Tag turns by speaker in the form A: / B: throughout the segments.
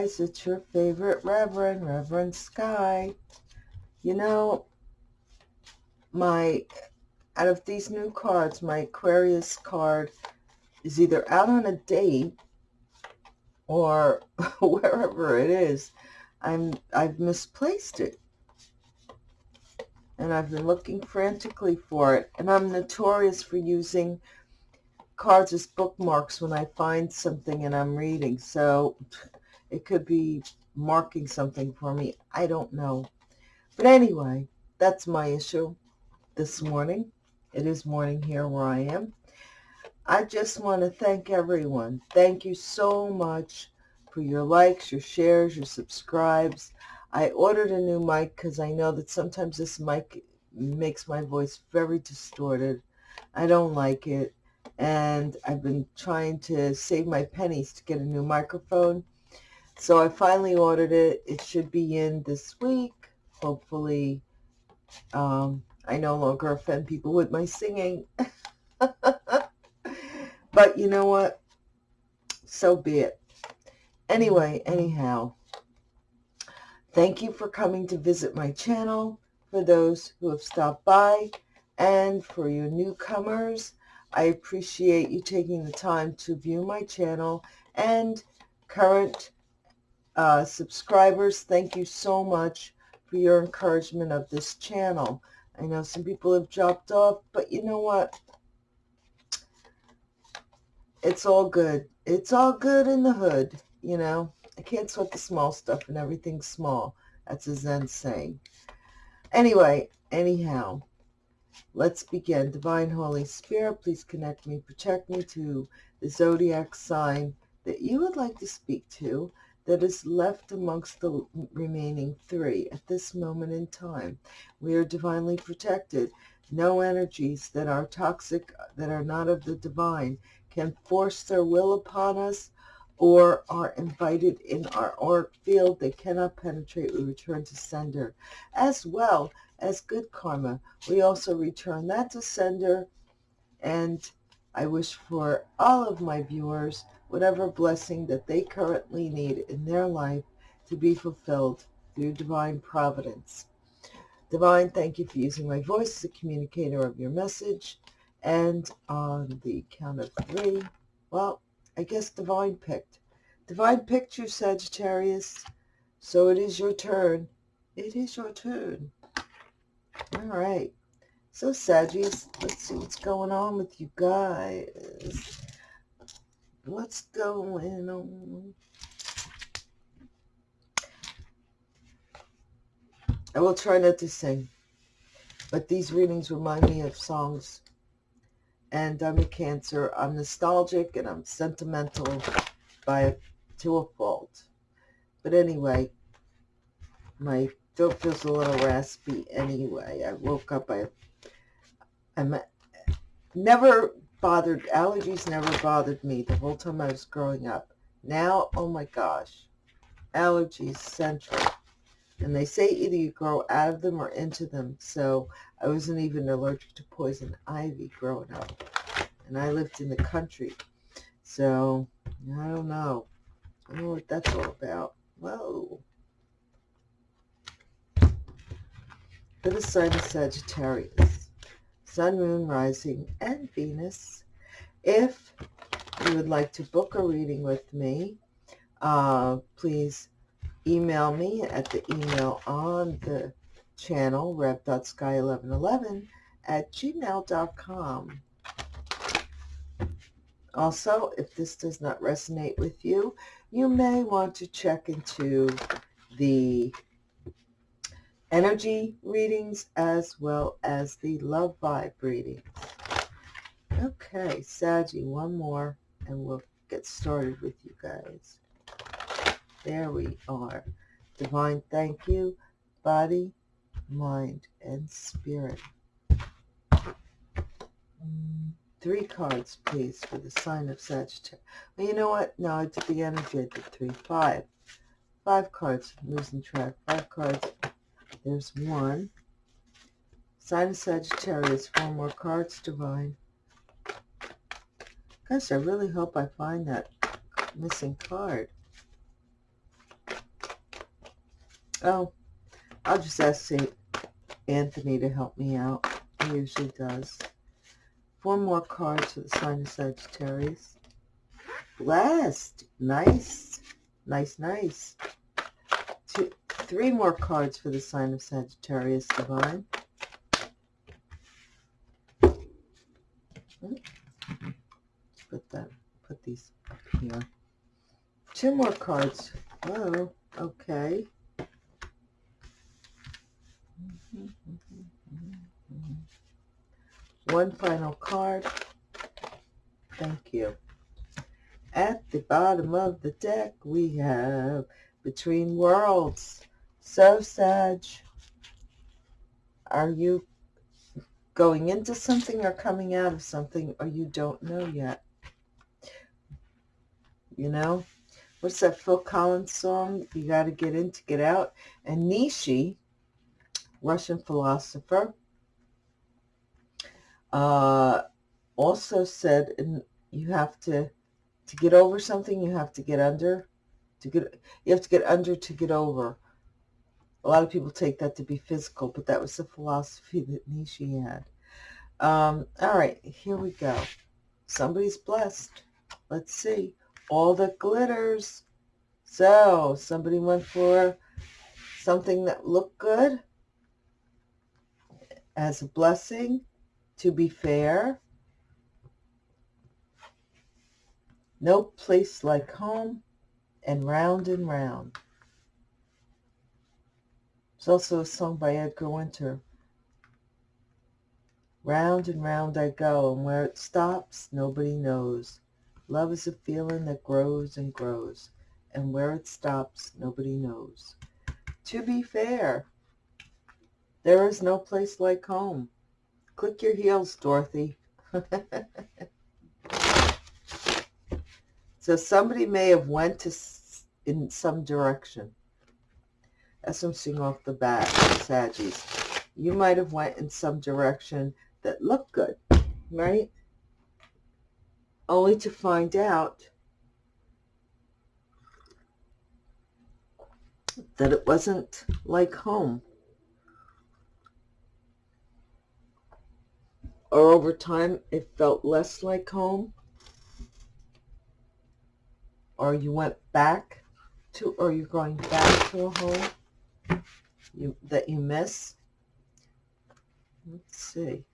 A: guys, it's your favorite Reverend, Reverend Sky. You know, my, out of these new cards, my Aquarius card is either out on a date or wherever it is. I'm, I've misplaced it. And I've been looking frantically for it. And I'm notorious for using cards as bookmarks when I find something and I'm reading. So it could be marking something for me. I don't know. But anyway, that's my issue this morning. It is morning here where I am. I just want to thank everyone. Thank you so much for your likes, your shares, your subscribes. I ordered a new mic because I know that sometimes this mic makes my voice very distorted. I don't like it and I've been trying to save my pennies to get a new microphone. So I finally ordered it. It should be in this week. Hopefully, um, I no longer offend people with my singing. but you know what? So be it. Anyway, anyhow, thank you for coming to visit my channel, for those who have stopped by, and for your newcomers. I appreciate you taking the time to view my channel and current uh, subscribers. Thank you so much for your encouragement of this channel. I know some people have dropped off, but you know what? It's all good. It's all good in the hood, you know. I can't sweat the small stuff and everything's small. That's a Zen saying. Anyway, anyhow, Let's begin. Divine Holy Spirit, please connect me, protect me to the zodiac sign that you would like to speak to that is left amongst the remaining three at this moment in time. We are divinely protected. No energies that are toxic, that are not of the divine, can force their will upon us or are invited in our auric field. They cannot penetrate. We return to sender. As well, as good karma. We also return that to sender, and I wish for all of my viewers whatever blessing that they currently need in their life to be fulfilled through divine providence. Divine, thank you for using my voice as a communicator of your message. And on the count of three, well, I guess Divine picked. Divine picked you, Sagittarius. So it is your turn. It is your turn. All right. So, Sagittarius, let's see what's going on with you guys. What's going on? I will try not to sing, but these readings remind me of songs. And I'm a Cancer. I'm nostalgic and I'm sentimental by to a fault. But anyway, my throat feels a little raspy anyway. I woke up, I, I'm never bothered, allergies never bothered me the whole time I was growing up. Now, oh my gosh, allergies central. And they say either you grow out of them or into them. So I wasn't even allergic to poison ivy growing up. And I lived in the country. So I don't know. I don't know what that's all about. Whoa. for the sign of Sagittarius, Sun, Moon, Rising, and Venus. If you would like to book a reading with me, uh, please email me at the email on the channel, rev.sky1111 at gmail.com. Also, if this does not resonate with you, you may want to check into the energy readings as well as the love vibe readings. Okay, Saggy, one more and we'll get started with you guys. There we are. Divine thank you, body, mind, and spirit. Mm, three cards, please, for the sign of Sagittarius. Well, you know what? No, I did the energy. I did three. Five. Five cards. I'm losing track. Five cards there's one. Sign of Sagittarius, four more cards, Divine. Guys, I really hope I find that missing card. Oh, I'll just ask St. Anthony to help me out. He usually does. Four more cards for the sign of Sagittarius. Blessed. Nice. Nice, nice. Three more cards for the sign of Sagittarius Divine. Hmm. Put that, put these up here. Two more cards. Oh, okay. One final card. Thank you. At the bottom of the deck, we have Between Worlds. So, Sag, are you going into something or coming out of something or you don't know yet? You know? What's that Phil Collins song? You got to get in to get out. And Nietzsche, Russian philosopher, uh, also said in, you have to to get over something you have to get under to get you have to get under to get over a lot of people take that to be physical but that was the philosophy that Nietzsche had. Um, all right here we go. Somebody's blessed. Let's see. All that glitters. So somebody went for something that looked good as a blessing to be fair. No place like home and round and round. It's also a song by Edgar Winter. Round and round I go, and where it stops, nobody knows. Love is a feeling that grows and grows, and where it stops, nobody knows. To be fair, there is no place like home. Click your heels, Dorothy. so somebody may have went to in some direction. Seeing off the bat, Saggies. You might have went in some direction that looked good, right? Only to find out that it wasn't like home. or over time it felt less like home or you went back to or you're going back to a home you that you miss let's see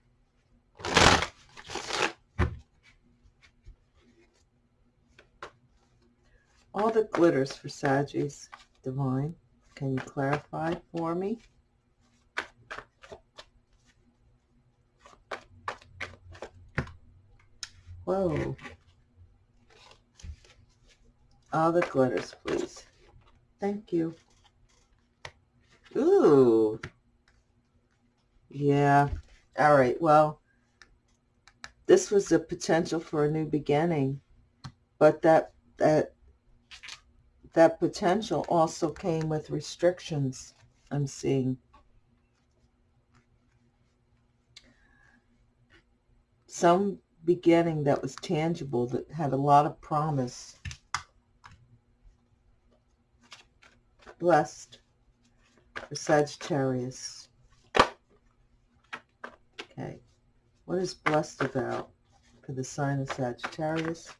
A: all the glitters for Saggies Divine can you clarify for me Whoa. All the glitters, please. Thank you. Ooh. Yeah. All right. Well, this was the potential for a new beginning, but that that that potential also came with restrictions. I'm seeing. Some beginning that was tangible, that had a lot of promise. Blessed Sagittarius. Okay, what is blessed about for the sign of Sagittarius?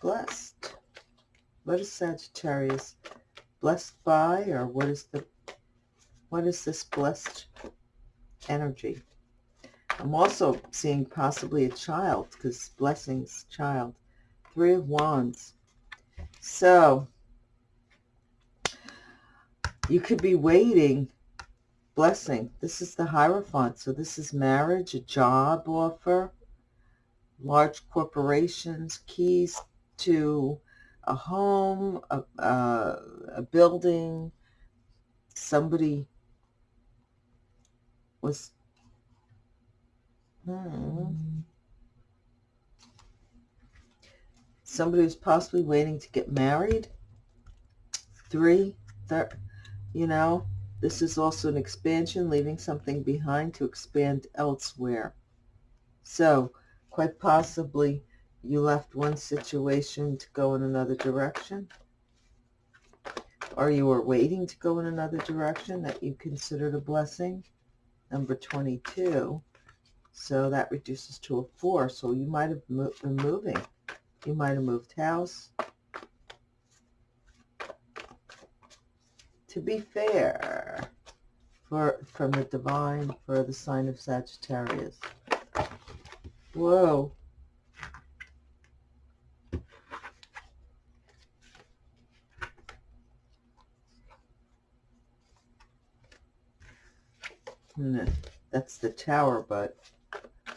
A: Blessed. What is Sagittarius blessed by, or what is the what is this blessed energy? I'm also seeing possibly a child because blessings, child. Three of Wands. So you could be waiting. Blessing. This is the Hierophant. So this is marriage, a job offer, large corporations, keys to a home, a, a, a building. Somebody was Hmm. Somebody who's possibly waiting to get married. Three, you know, this is also an expansion, leaving something behind to expand elsewhere. So, quite possibly, you left one situation to go in another direction. or you were waiting to go in another direction that you considered a blessing. Number 22. So that reduces to a 4. So you might have mo been moving. You might have moved house. To be fair, for from the divine for the sign of Sagittarius. Whoa. Hmm, that's the tower, but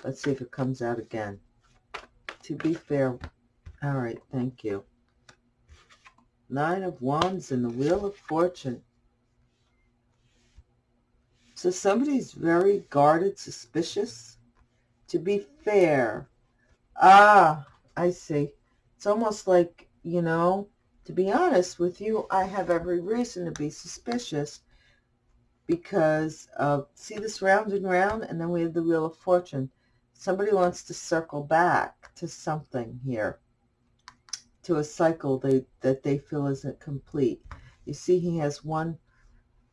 A: let's see if it comes out again. To be fair, all right, thank you. Nine of Wands and the Wheel of Fortune. So somebody's very guarded, suspicious. To be fair. Ah, I see. It's almost like, you know, to be honest with you, I have every reason to be suspicious because, uh, see this round and round, and then we have the Wheel of Fortune. Somebody wants to circle back to something here, to a cycle they, that they feel isn't complete. You see he has one,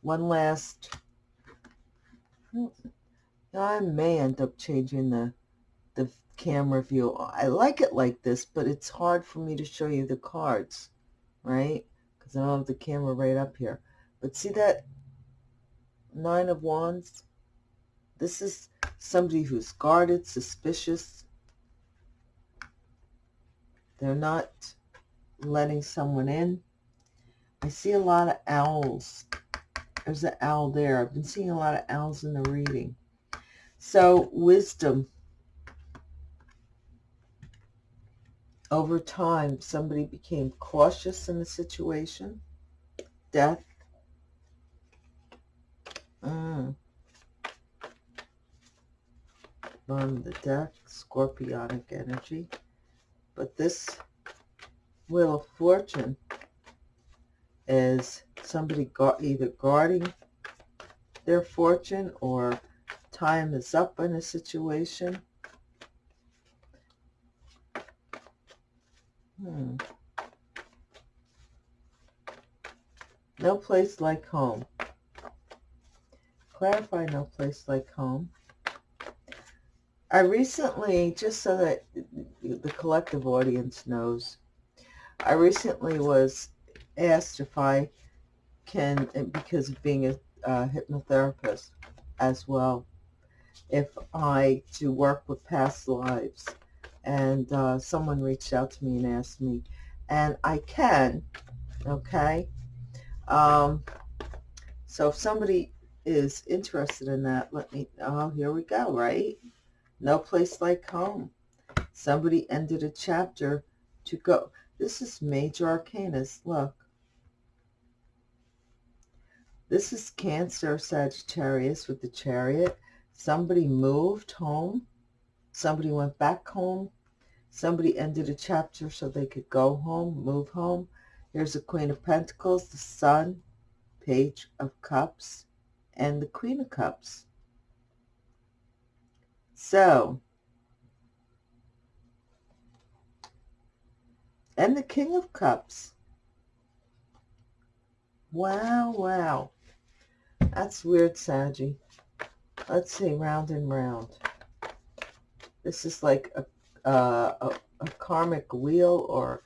A: one last I may end up changing the, the camera view. I like it like this, but it's hard for me to show you the cards, right? Because I don't have the camera right up here. But see that Nine of Wands? This is somebody who's guarded, suspicious. They're not letting someone in. I see a lot of owls there's an owl there. I've been seeing a lot of owls in the reading. So wisdom. Over time, somebody became cautious in the situation. Death. Mm. On the deck, scorpionic energy. But this Wheel of Fortune is somebody got either guarding their fortune or time is up in a situation. Hmm. No place like home. Clarify no place like home. I recently, just so that the collective audience knows, I recently was asked if I can, because of being a uh, hypnotherapist as well, if I do work with past lives. And uh, someone reached out to me and asked me, and I can, okay? Um, so if somebody is interested in that, let me, oh, here we go, right? No place like home. Somebody ended a chapter to go. This is major arcanas. Look. This is Cancer Sagittarius with the chariot. Somebody moved home. Somebody went back home. Somebody ended a chapter so they could go home, move home. Here's the Queen of Pentacles, the Sun, Page of Cups, and the Queen of Cups. So, and the King of Cups. Wow, wow. That's weird, Saggy. Let's see, round and round. This is like a, uh, a, a karmic wheel or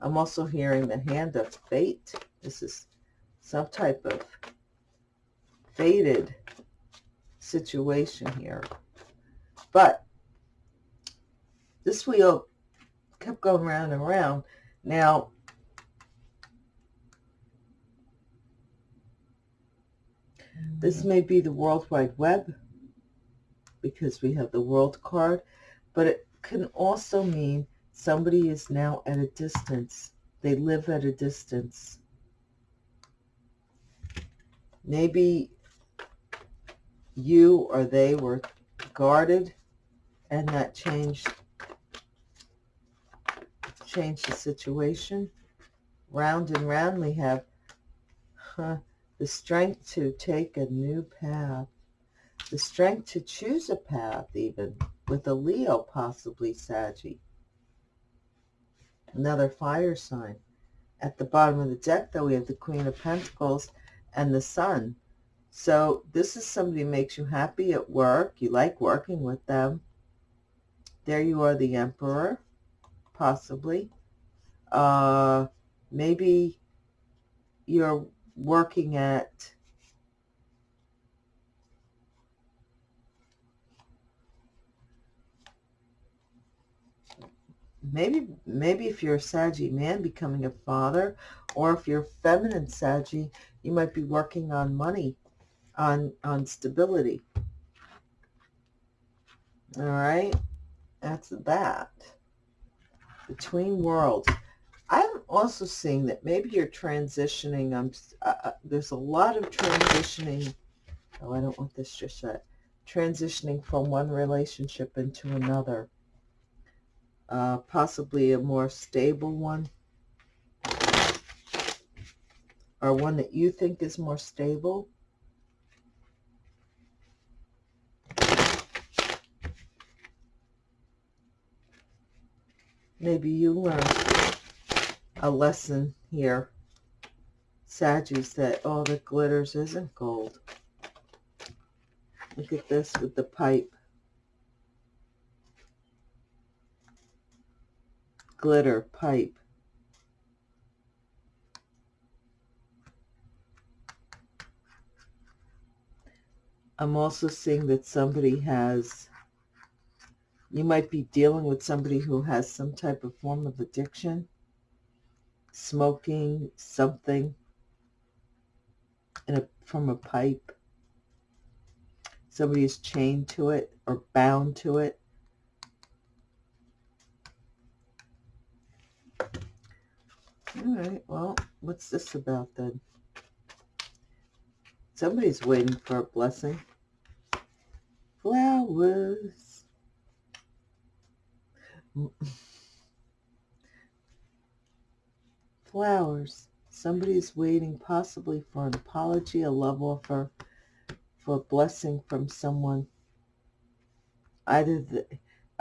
A: I'm also hearing the hand of fate. This is some type of fated situation here. But this wheel kept going round and round. Now, This may be the World Wide Web because we have the World card, but it can also mean somebody is now at a distance. They live at a distance. Maybe you or they were guarded and that changed changed the situation. Round and round we have huh, the strength to take a new path, the strength to choose a path even, with a Leo possibly Saggy, another fire sign. At the bottom of the deck, though, we have the Queen of Pentacles and the Sun. So this is somebody who makes you happy at work. You like working with them. There you are, the Emperor, possibly. Uh, maybe you're working at maybe maybe if you're a Saggy man becoming a father or if you're feminine Saggy you might be working on money on on stability. All right? That's that. Between worlds also seeing that maybe you're transitioning I'm uh, uh, there's a lot of transitioning oh I don't want this just yet transitioning from one relationship into another. Uh, possibly a more stable one. Or one that you think is more stable. Maybe you learned a lesson here, Saggies, that all that glitters isn't gold. Look at this with the pipe. glitter pipe. I'm also seeing that somebody has, you might be dealing with somebody who has some type of form of addiction, smoking something in a, from a pipe. Somebody is chained to it or bound to it. All right, well, what's this about then? Somebody's waiting for a blessing. Flowers. Flowers. Somebody is waiting possibly for an apology, a love offer, for a blessing from someone. Either the,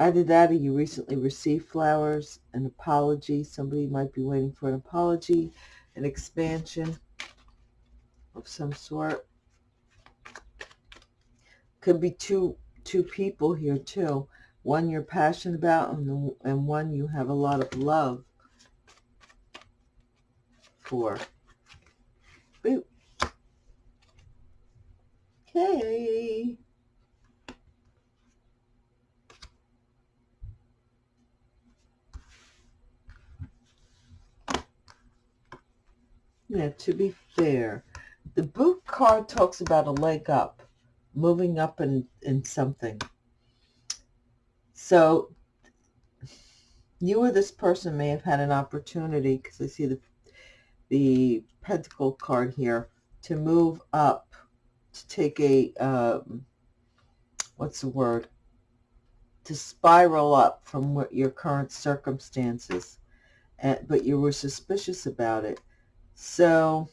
A: Either that or you recently received flowers, an apology. Somebody might be waiting for an apology, an expansion of some sort. Could be two two people here too. One you're passionate about and, and one you have a lot of love for. Boop. Okay. Yeah, to be fair, the boot card talks about a leg up, moving up in, in something. So you or this person may have had an opportunity, because I see the, the pentacle card here, to move up, to take a, um, what's the word, to spiral up from what your current circumstances, and, but you were suspicious about it so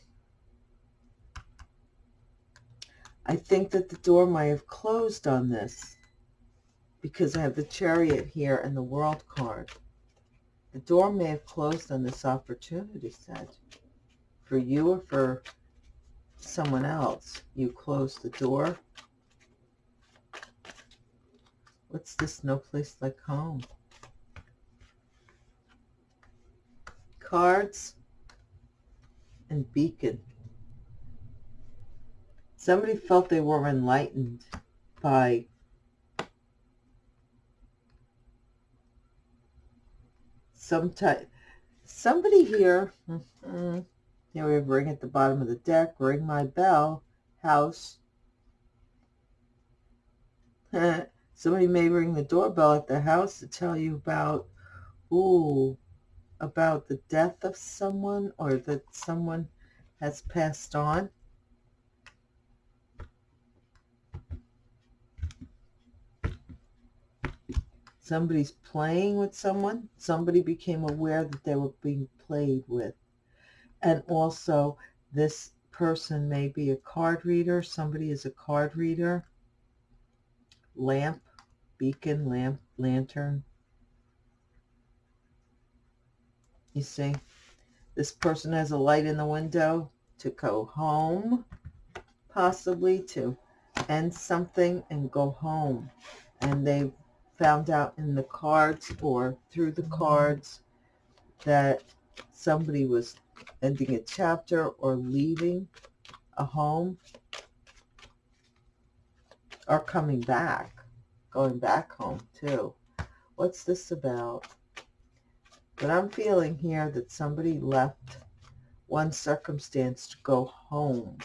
A: I think that the door might have closed on this because I have the chariot here and the world card. The door may have closed on this opportunity, said. For you or for someone else, you close the door. What's this no place like home? Cards and beacon. Somebody felt they were enlightened by some type. Somebody here, mm -hmm, here we have ring at the bottom of the deck, ring my bell, house. Somebody may ring the doorbell at the house to tell you about, ooh, about the death of someone or that someone has passed on. Somebody's playing with someone. Somebody became aware that they were being played with. And also, this person may be a card reader. Somebody is a card reader. Lamp, beacon, lamp, lantern. You see, This person has a light in the window to go home, possibly to end something and go home. And they found out in the cards or through the cards that somebody was ending a chapter or leaving a home or coming back, going back home too. What's this about? But I'm feeling here that somebody left one circumstance to go home.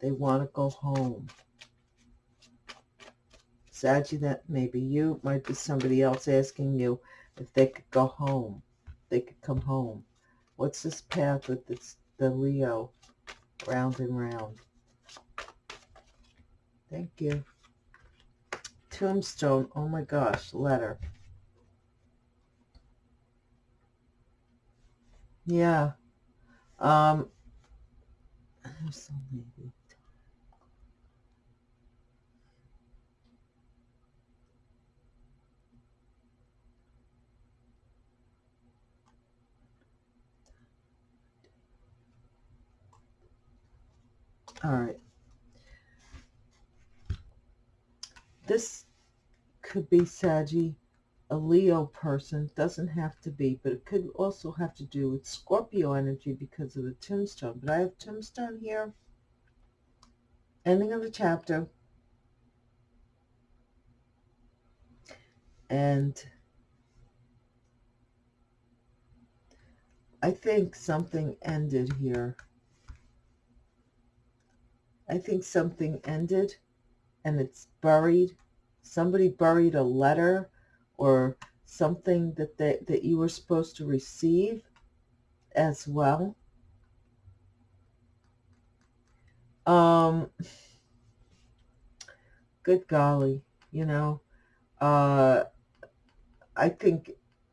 A: They want to go home. Saggy, that may be you. Might be somebody else asking you if they could go home. They could come home. What's this path with this, the Leo? Round and round. Thank you. Tombstone. Oh my gosh. Letter. Yeah. Um, there's maybe. All right. This could be Saggy a Leo person. Doesn't have to be, but it could also have to do with Scorpio energy because of the tombstone. But I have tombstone here. Ending of the chapter. And I think something ended here. I think something ended and it's buried. Somebody buried a letter or something that they, that you were supposed to receive as well. Um, good golly, you know, uh, I think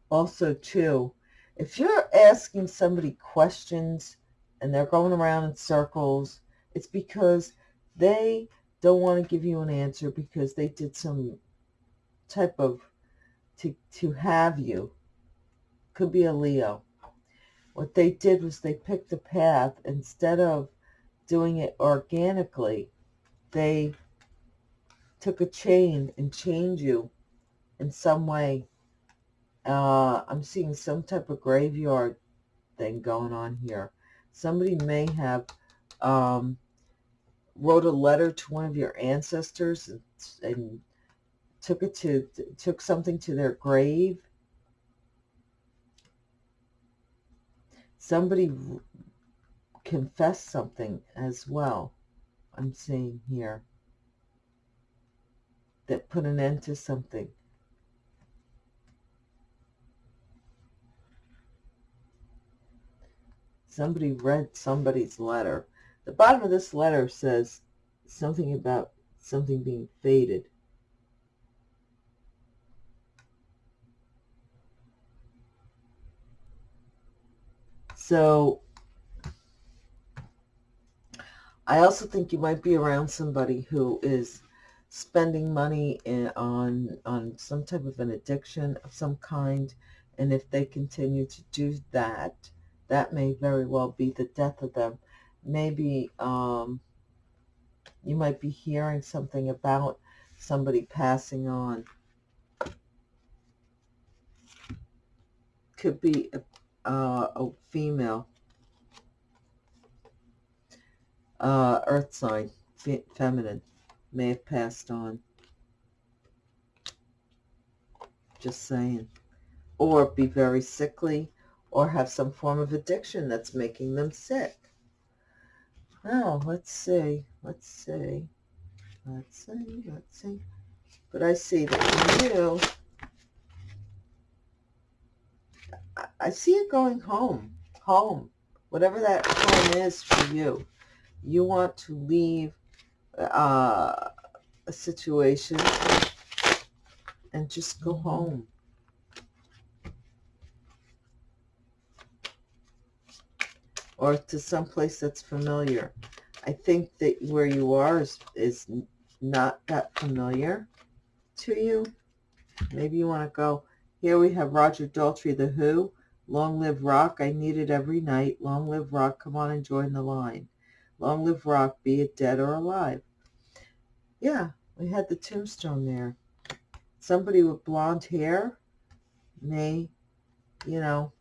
A: also too, if you're asking somebody questions and they're going around in circles, it's because they don't want to give you an answer because they did some type of to, to have you. Could be a Leo. What they did was they picked a path. Instead of doing it organically, they took a chain and chained you in some way. Uh, I'm seeing some type of graveyard thing going on here. Somebody may have um, wrote a letter to one of your ancestors and, and took it to took something to their grave. Somebody confessed something as well. I'm seeing here that put an end to something. Somebody read somebody's letter. The bottom of this letter says something about something being faded. So I also think you might be around somebody who is spending money in, on on some type of an addiction of some kind, and if they continue to do that, that may very well be the death of them. Maybe um, you might be hearing something about somebody passing on. Could be a uh, a female, uh, earth sign, fe feminine, may have passed on. Just saying. Or be very sickly or have some form of addiction that's making them sick. Now, let's see. Let's see. Let's see. Let's see. But I see that you I see it going home, home, whatever that home is for you. You want to leave uh, a situation and just go mm-hmm. home. Or to some place that's familiar. I think that where you are is, is not that familiar to you. Maybe you want to go. Here we have Roger Daltrey, The Who Long live rock, I need it every night. Long live rock, come on and join the line. Long live rock, be it dead or alive. Yeah, we had the tombstone there. Somebody with blonde hair may, you know,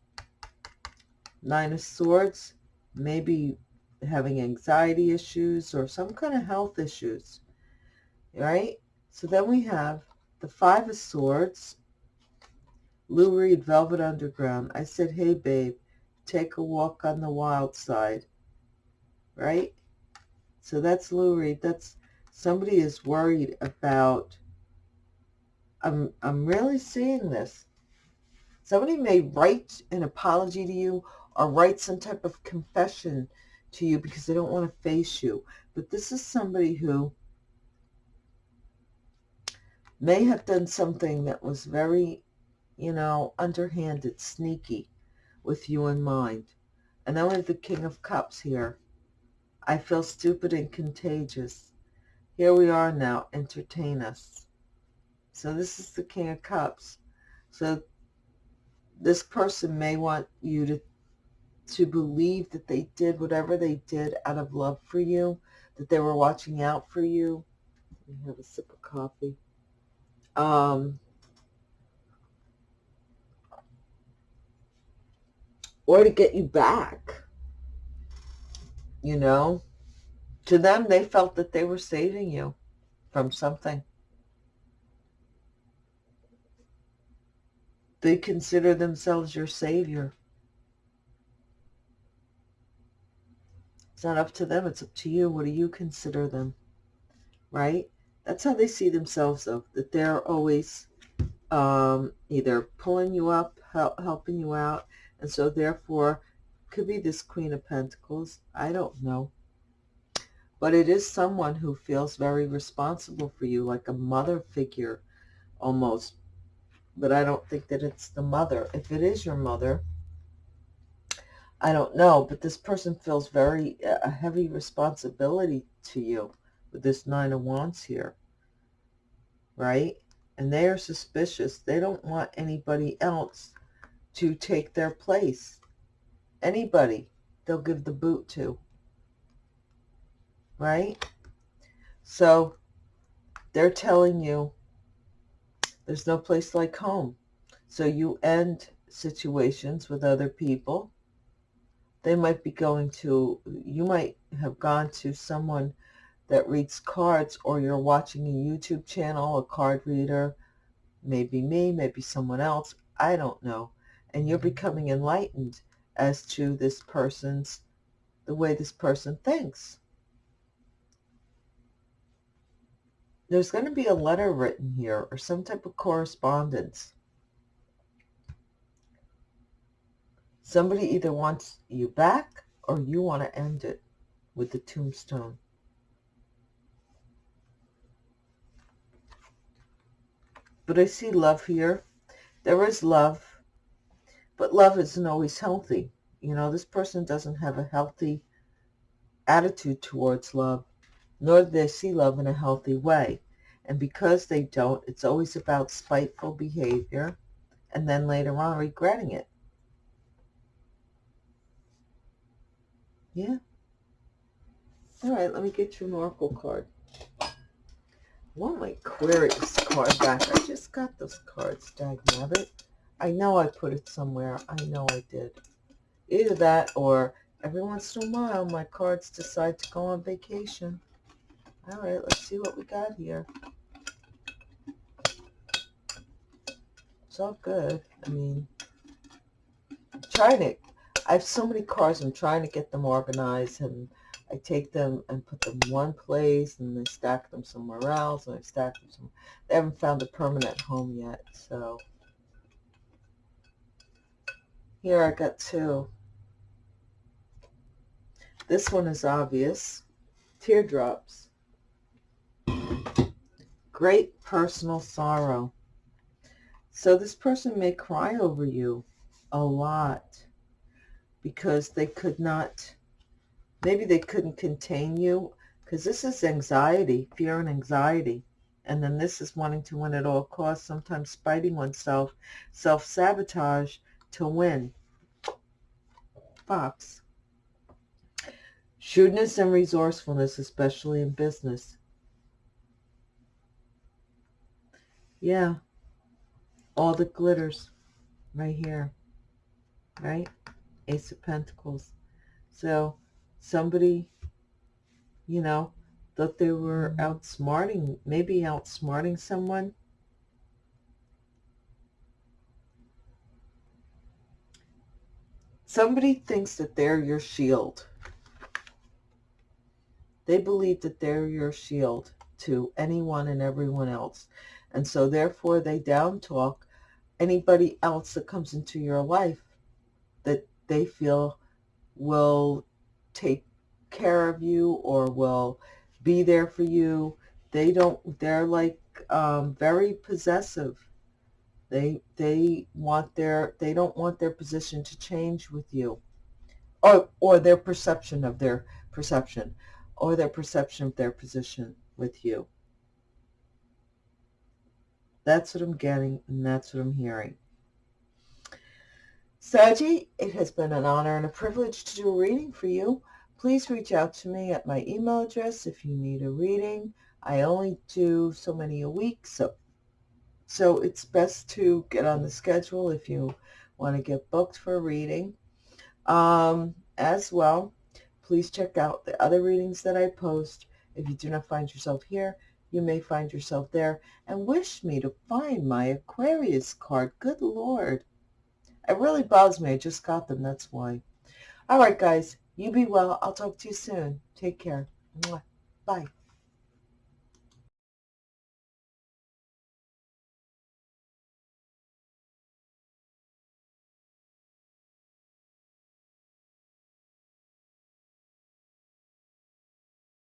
A: Nine of Swords, maybe having anxiety issues or some kind of health issues, right? So then we have the Five of Swords, Lou Reed, Velvet Underground. I said, hey, babe, take a walk on the wild side, right? So that's Lou Reed. That's somebody is worried about, I'm, I'm really seeing this. Somebody may write an apology to you or write some type of confession to you because they don't want to face you. But this is somebody who may have done something that was very, you know, underhanded, sneaky with you in mind. And we have the King of Cups here. I feel stupid and contagious. Here we are now. Entertain us. So this is the King of Cups. So this person may want you to to believe that they did whatever they did out of love for you, that they were watching out for you. Let me have a sip of coffee. Um, or to get you back. You know, to them, they felt that they were saving you from something. They consider themselves your savior. It's not up to them. It's up to you. What do you consider them? Right? That's how they see themselves, though, that they're always um, either pulling you up, help, helping you out, and so therefore could be this Queen of Pentacles. I don't know. But it is someone who feels very responsible for you, like a mother figure almost. But I don't think that it's the mother. If it is your mother, I don't know, but this person feels very uh, a heavy responsibility to you with this Nine of Wands here, right? And they are suspicious. They don't want anybody else to take their place. Anybody they'll give the boot to, right? So they're telling you there's no place like home. So you end situations with other people they might be going to, you might have gone to someone that reads cards or you're watching a YouTube channel, a card reader, maybe me, maybe someone else, I don't know. And you're mm-hmm. becoming enlightened as to this person's, the way this person thinks. There's going to be a letter written here or some type of correspondence. Somebody either wants you back or you want to end it with the tombstone. But I see love here. There is love, but love isn't always healthy. You know, this person doesn't have a healthy attitude towards love, nor do they see love in a healthy way. And because they don't, it's always about spiteful behavior and then later on regretting it. Yeah. All right, let me get you an oracle card. Want my Aquarius card back. I just got those cards, dagnabbit. I know I put it somewhere. I know I did. Either that or every once in a while my cards decide to go on vacation. All right, let's see what we got here. It's all good. I mean, trying to I have so many cards. I'm trying to get them organized, and I take them and put them one place, and I stack them somewhere else, and I stack them somewhere. They haven't found a permanent home yet, so here I got two. This one is obvious. Teardrops. Great personal sorrow. So this person may cry over you a lot because they could not, maybe they couldn't contain you because this is anxiety, fear and anxiety. And then this is wanting to win at all costs, sometimes spiting oneself, self-sabotage to win. fox. Shrewdness and resourcefulness, especially in business. Yeah. All the glitters right here. Right? Ace of Pentacles. So somebody, you know, thought they were outsmarting, maybe outsmarting someone. Somebody thinks that they're your shield. They believe that they're your shield to anyone and everyone else. And so therefore they down talk anybody else that comes into your life that they feel will take care of you or will be there for you. They don't, they're like um, very possessive. They, they want their, they don't want their position to change with you or, or their perception of their perception or their perception of their position with you. That's what I'm getting, and that's what I'm hearing. Saji, it has been an honor and a privilege to do a reading for you. Please reach out to me at my email address if you need a reading. I only do so many a week, so so it's best to get on the schedule if you want to get booked for a reading. Um, as well, please check out the other readings that I post. If you do not find yourself here, you may find yourself there and wish me to find my Aquarius card. Good Lord. It really bothers me. I just got them. That's why. All right, guys. You be well. I'll talk to you soon. Take care. Bye.